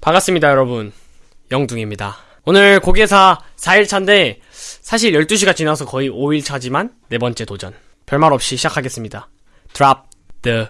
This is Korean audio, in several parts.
반갑습니다, 여러분. 영둥입니다. 오늘 고개사 4일차인데, 사실 12시가 지나서 거의 5일차지만, 네 번째 도전. 별말 없이 시작하겠습니다. Drop the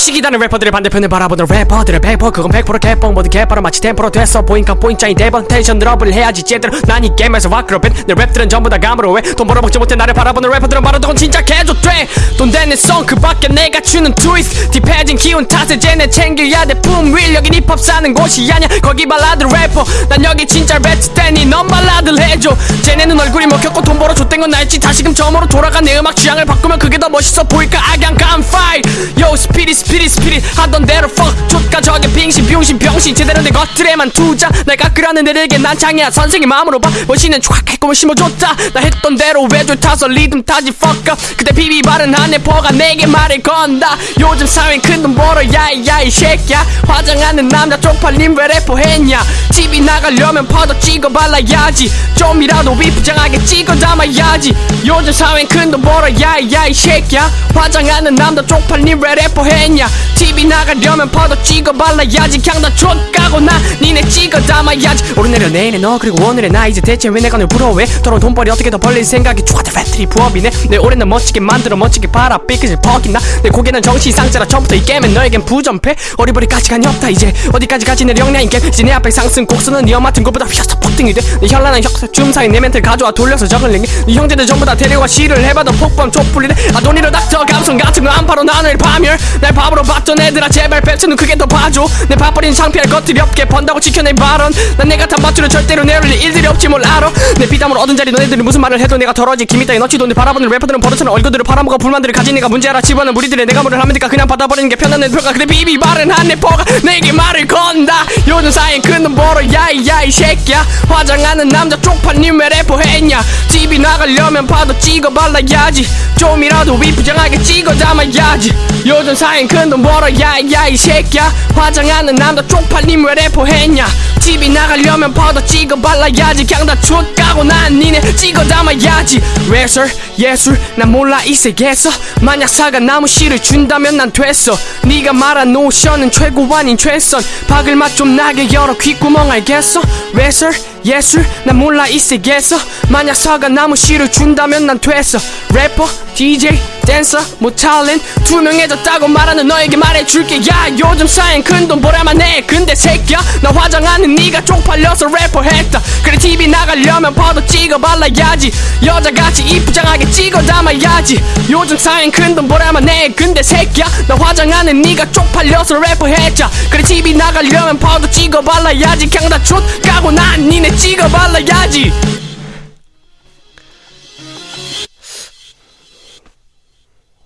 시기다는 래퍼들의 반대편을 바라보는 래퍼들의 백퍼 그건 100% 개뻥. 모두 개빠로 마치 템포로 됐어 보인카 보인짜인 대번 텐션 드롭을 해야지. 제대로 난 이 게임에서 와크로벤 내 랩들은 전부 다 감으로 해돈 벌어먹지 못해 나를 바라보는 래퍼들은 바로 돈 진짜 개조돼. 돈 되는 송그 밖에 내가 주는 트위스트 딥해진 기운 탓에 쟤네 챙겨야 돼. 품 윌 여긴 힙합 사는 곳이 아냐 거기 발라드 래퍼. 난 여기 진짜 랩 때니 넌 발라드를 해줘. 쟤네는 얼굴이 먹혔고 돈 벌어 줬던 건 알지 다시금 처음으로 돌아가 내 음악 취향을 바꾸면 그게 더 멋있어 보일까? 악양 깜파이 Yo 스피릿 스피릿 스피릿 하던 대로 fuck. 족가 저게 빙신 병신 병신. 제대로 내 것들에만 투자. 날 깎으라는 애들에게 난 장이야. 선생님 마음으로 봐. 멋있는 촥 해꿈을 심어줬다. 나 했던 대로 외줄 타서 리듬 타지 fuck up. 그때 비비 바른 한 래퍼가 내게 말을 건다. 요즘 사회는 큰돈 벌어 야이 야 이 새끼야. 화장하는 남자 쪽팔림 왜 래퍼 했냐? TV 나가려면 파도 찍어 발라야지. 좀이라도 위부장하게 찍어 담아야 지. 요즘 사회는 큰돈 벌어 야이야 이 새끼야. 화장하는 남자 쪽팔림 왜 래퍼 했냐. TV 나가려면 파도 찍어 발라야지. 그냥 다 족가고 나. 니네 찍어 담아야지. 오르내려 내일에 너 그리고 오늘의 나. 이제 대체 왜 내가 널 부러워해? 더러운 돈벌이 어떻게 더 벌릴 생각이? 좋아다 배터리 부업이네. 내 올해는 멋지게 만들어 멋지게 팔아. 삐끗을 벗긴다 내 고개는 정신 상자라. 처음부터 이 게임은 너에겐 부전패. 어리버리 가치관이 없다 이제. 어디까지 가지 내 역량인 게임 이제 내 앞에 상승 곡선은 네 맡은 것보다 휘어서 폭등이 돼내 현란한 혁사 줌사이 내 멘트를 가져와 돌려서 저글링 네 형제들 전부 다 데려와 시를 해봐도 폭범 촛불이네. 아돈이로 닥터 감성 같은 거안 팔아 나를 파멸. 날 바보로 봤던 애들아 제발 뱉어는 크게 더 봐줘. 내 바버린 창피할 것들이 없게 번다고 지켜낸 발언. 난 내가 탄 밧줄을 절대로 내올릴 일들이 없지 뭘 알아. 내 피땀으로 얻은 자리 너네들이 무슨 말을 해도 내가 더러지. 김이 따위 너치도 내 바라보는 래퍼들은 버릇처럼 얼굴들을 팔아먹어. 불만들을 가진 내가 문제라 집어는 무리들의 내가 뭐를 하면 될까? 그냥 받아버리는 게 편한 내 표가. 근데 비비 바른 한 래퍼가 내게 말을 건다. 요즘 사이엔 큰돈 벌어. 야이야 이 새끼야. 화장하는 남자 쪽팔님 왜 래퍼 했냐. TV 나가려면 파도 찍어 발라야지. 좀이라도 위부장하게 찍어 담아야지. 요즘 사이엔 큰돈 벌어 야이야 이 새끼야. 화장하는 남자 쪽팔님 왜 래퍼 했냐. TV 나가려면 파도 찍어 발라야지. 그냥 다 족가고 난 니네 찍어 담아야지. 래설 예술 난 몰라 이 세계에서. 만약 사과 나무 씨를 준다면 난 됐어. 네가 말한 노션은 최고 아닌 최선. 박을 맛 좀 나게 열어 귓구멍 알겠어 래설 예술 난 몰라 이 세계에서. 만약 사과 나무 씨를 준다면 난 됐어. 래퍼 DJ 댄서 뭐 탤런트 투명해졌다고 말하는 너에게 말해줄게. 야 요즘 사이엔 큰돈 벌야만 해 근데 새끼야 나 화장하는 네가 쪽팔려서 래퍼 했다. 그래 TV 나가려면 파도 찍어 발라야지. 여자같이 이쁘장하게 찍어 담아야지. 요즘 사이엔 큰돈 벌야만 해 근데 새끼야 나 화장하는 네가 쪽팔려서 래퍼 했자. 그래 TV 나가려면 파도 찍어 발라야지. 그냥 다 족가고 난 니네 찍어 발라야지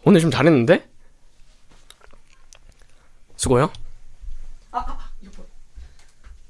오늘 좀 잘했는데? 수고요.